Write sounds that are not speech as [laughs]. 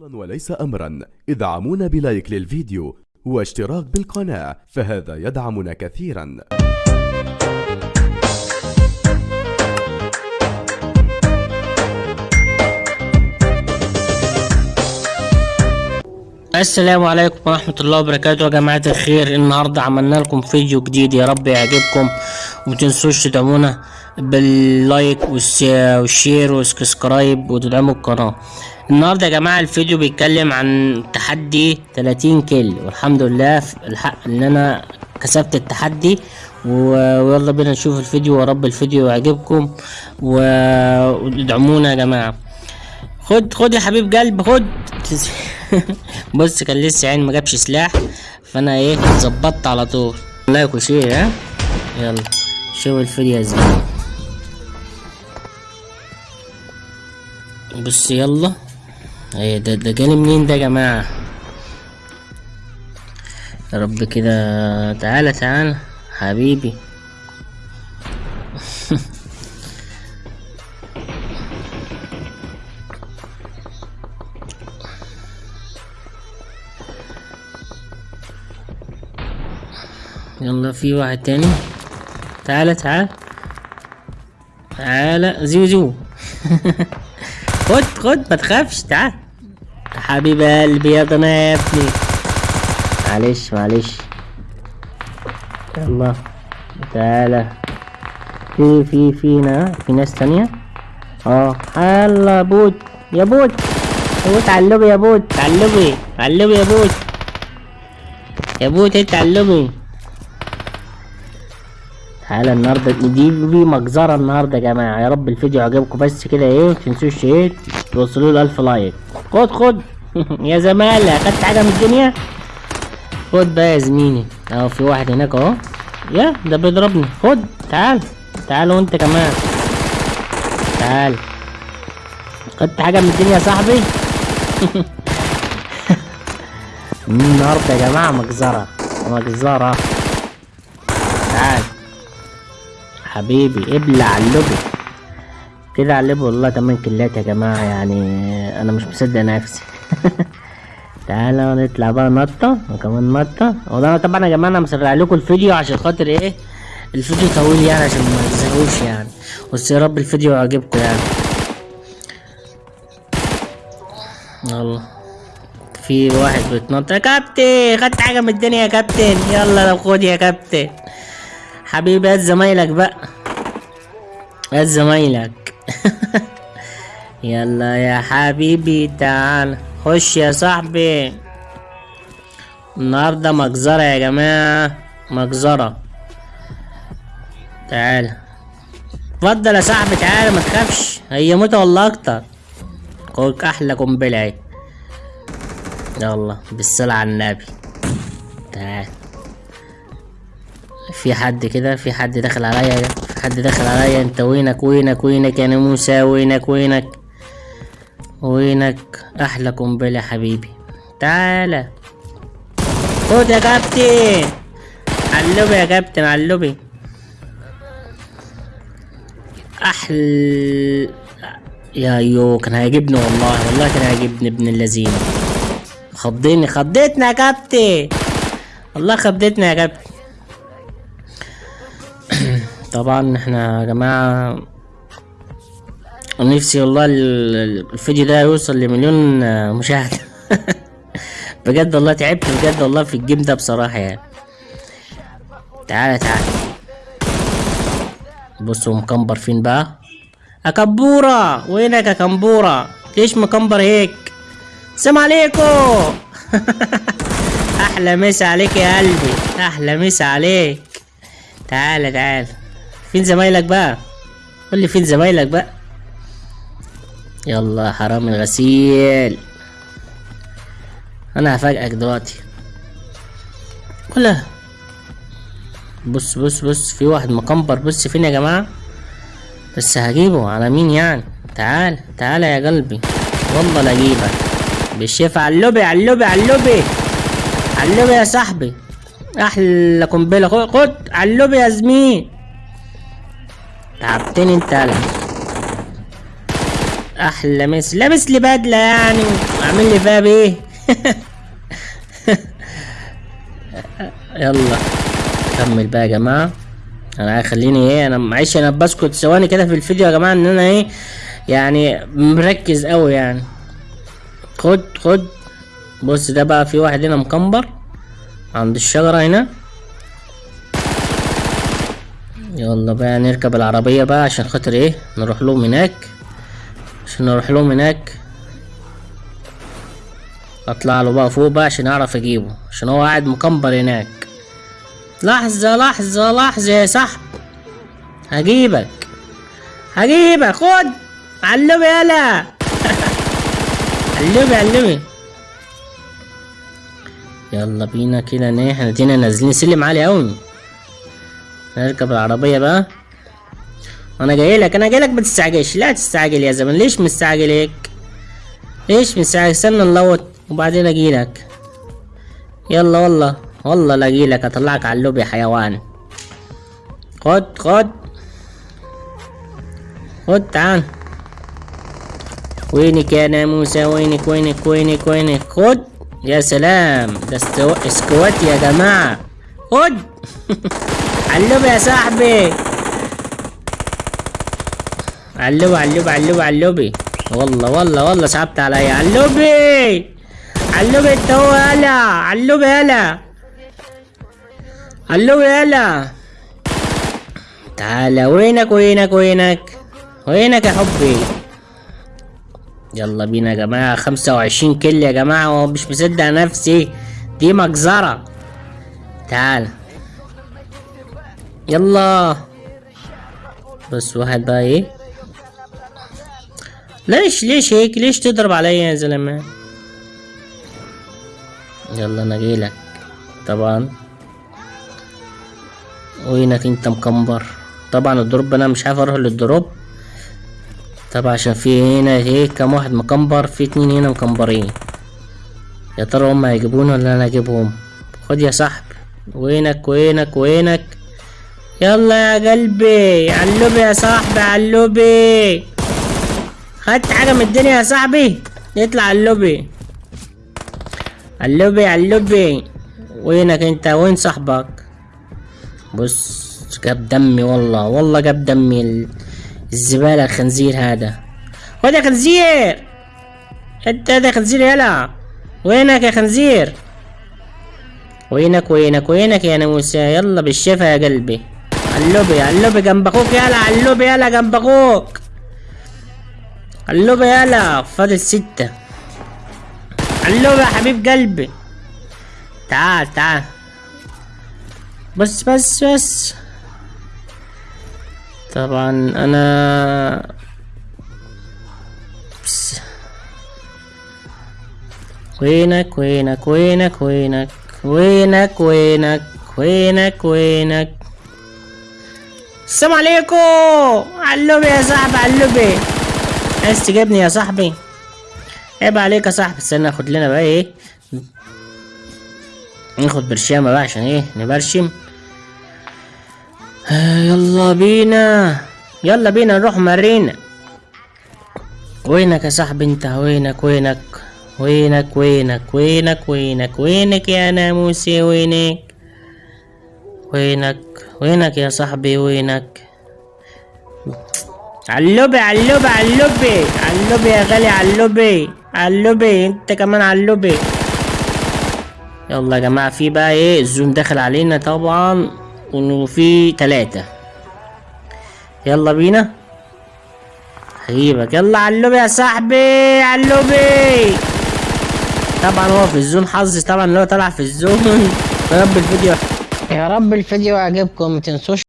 وليس أمرا. ادعمونا ب like للفيديو واشتراك بالقناة فهذا يدعمنا كثيرا. السلام عليكم ورحمة الله وبركاته يا جماعة الخير. النهاردة عملنا لكم فيديو جديد. يا رب يعجبكم ومتنسوش تدعمونا. بال like وال share وال subscribe وتدعموا القناة. النهاردة يا جماعة الفيديو بيتكلم عن تحدي 30 kill والحمد لله الحق إن أنا كسبت التحدي. ويلا بينا نشوف الفيديو. يا رب الفيديو يعجبكم. وادعمونا يا جماعة. خد خد يا حبيب قلب خد. [laughs] بص كان لسه عين ما جابش سلاح. فأنا إيه ظبطت على طول. like و share ها؟ يلا شوف الفيديو يا زلمه بص يلا. إيه ده ده جالي منين ده يا جماعة؟ يا رب كده. تعالى تعالى. حبيبي. [laughs] يلا في واحد تاني. تعالى تعال تعالى. زيو زيو [laughs] خد خد ما تخافش تعال. حبيب قلبي يا ضنا يا ابني. معلش معلش. يلا تعالى. في في فينا في ناس تانية؟ آه. يلا بود يا بود يا بود علبي يا بود علبي علبي يا بود يا بود انت علبي تعالى النهارده دي دي مجزرة النهارده يا جماعة. يا رب الفيديو عجبكم بس كده إيه متنسوش إيه توصلوا له ألف لايك. خد خد. [laughs] يا زمالة خدت حاجة من الدنيا؟ خد بقى يا زميلي. أهو في واحد هناك أهو. يا ده بيضربني. خد تعال. تعال وأنت كمان. تعال. خدت حاجة من الدنيا يا صاحبي؟ [laughs] النهارده يا جماعة مجزرة. مجزرة. تعال. حبيبي ابلع اللبن كده اللبن والله تمن كيلات يا جماعة يعني أنا مش مصدق نفسي. [laughs] تعالى نطلع بقى نطة وكمان نطة. والله طبعا يا جماعة أنا مسرع لكم الفيديو عشان خاطر إيه؟ الفيديو طويل يعني عشان ما تزهقوش يعني. بس يا رب الفيديو يعجبكم يعني. يلا. في واحد بيتنطط يا كابتن خدت حاجة من الدنيا يا كابتن. يلا لو خد يا كابتن. حبيبي هات زمايلك بقى. هات زمايلك. [laughs] يلا يا حبيبي تعال. خش يا صاحبي. النهارده مجزرة يا جماعة. مجزرة. تعال. اتفضل يا صاحبي تعال ما تخافش. هي موتة ولا أكتر. خد أحلى قنبلة أهي. يلا بالصلاة على النبي. تعال. في حد كده في حد داخل عليا في حد داخل عليا. انت وينك وينك وينك يا ناموسة؟ وينك وينك؟ وينك؟ أحلى قنبلة حبيبي. تعالى. خد يا كابتن. علبي يا كابتن علبي أحل يا يو كان هيعجبني والله والله كان هيعجبني ابن اللذين خضني خضتنا يا كابتن. والله خضتنا يا كابتن. طبعا إحنا يا جماعة نفسي والله ال- ال- الفيديو ده يوصل لمليون آه، مشاهدة [laughs] بجد والله تعبت بجد والله في الجيم ده بصراحة يعني. تعالى تعالى بصوا مكمبر فين بقى؟ أكبورة وينك يا ليش مكمبر هيك؟ السلام عليكم! [laughs] أحلى مسا عليك يا قلبي. أحلى مسا عليك. تعالى تعالى فين زمايلك بقى؟ قول لي فين زمايلك بقى؟ يلا حرام الغسيل. أنا هفاجئك دلوقتي. ولا. بص بص بص في واحد مكمبر. بص فين يا جماعة؟ بس هجيبه على مين يعني؟ تعال تعال يا قلبي. والله لا أجيبك. بالشفا علوبي علوبي علوبي علوبي يا صاحبي. أحلى قنبلة. خد علوبي يا زميل. تعبتني انت يالا أحلى مس لابس لي بدلة يعني. عامل لي فيها بايه [laughs] يلا. كمل بقى يا جماعة. أنا خليني إيه أنا معلش أنا بسكت. ثواني كده في الفيديو يا جماعة ان أنا إيه يعني مركز قوي يعني. خد خد. بص ده بقى في واحد هنا مكمبر. عند الشجرة هنا. يلا بقى نركب العربية بقى عشان خاطر إيه؟ نروح لهم هناك. عشان نروح لهم هناك. اطلع له بقى فوق بقى عشان اعرف اجيبه. عشان هو قاعد مكمبر هناك. لحظة لحظة لحظة يا صاحب هجيبك. هجيبك. خد. علمي يلا. [laughs] علمي علمي. يلا بينا كده. ان إحنا نازلين سلم عالي أوي. نركب العربية بقى. أنا جاي لك أنا جاي لك ما تستعجلش لا تستعجل يا زمن. ليش مستعجل هيك؟ ليش مستعجل؟ استنى ن loot وبعدين أجي لك. يلا والله والله لاقي لك. أطلعك على اللوب يا حيوان. خد خد. خد تعال. وينك يا ناموسة؟ وينك وينك وينك وينك؟ خد. يا سلام. ده استو... squad يا جماعة. خد. [laughs] علوب يا صاحبي. علوب علوب علوب علوبي والله والله والله صعبت عليا. علوبي علوبي انت هو يلا علوبي يلا علوبي يلا تعالى وينك وينك وينك؟ وينك يا حبي؟ يلا بينا يا جماعة. خمسة وعشرين كل يا جماعة ومش مصدق نفسي. دي مجزرة. تعال. يلا. بس واحد بقى إيه؟ ليش ليش هيك؟ ليش تضرب عليا يا زلمة؟ يلا أنا جايلك طبعا. وينك انت مكمبر؟ طبعا ال drop أنا مش عارف أروح لل drop طبعا عشان في هنا إيه كام واحد مكمبر في اتنين هنا مكمبرين. يا ترى هم هيجيبوني ولا أنا اجيبهم؟ خد يا صاحبي. وينك وينك وينك؟ يلا يا قلبي علوبي يا صاحبي علوبي خدت حاجة من الدنيا يا صاحبي؟ يطلع علوبي علوبي علوبي وينك انت؟ وين صاحبك؟ بص جاب دمي والله والله جاب دمي ال- الزبالة الخنزير هذا. خد يا خنزير؟ انت هذا خنزير يلا. وينك يا خنزير؟ وينك وينك وينك يا ناموسة يلا بالشفا يا قلبي. علوبي علوبي جنب أخوك يلا علوبي يلا جنب أخوك علوبي يلا فاضل ستة علوبي يا حبيب قلبي تعال تعال بس بس بس طبعا أنا بس. وينك وينك وينك وينك وينك وينك وينك وينك السلام عليكم. علوبي يا صاحبي علوبي عايز تجيبني يا صاحبي؟ عيب عليك يا صاحبي. استنى ناخد لنا بقى إيه؟ ناخد برشامة بقى عشان إيه؟ نبرشم. آه، يلا بينا. يلا بينا نروح مارينا وينك يا صاحبي انت؟ وينك وينك؟ وينك وينك وينك وينك وينك يا ناموسي؟ وينك؟ وينك؟ وينك يا صاحبي؟ وينك؟ علوبي علوبي علوبي علوبي يا غالي علوبي علوبي انت كمان علوبي. يلا يا جماعة في بقى إيه؟ الزوم داخل علينا طبعا وفي تلاتة. يلا بينا. هجيبك. يلا علوبي يا صاحبي علوبي. طبعا هو في الزون حظ طبعا اللي هو طلع في الزون يا [laughs] رب الفيديو. يا رب الفيديو عجبكم متنسوش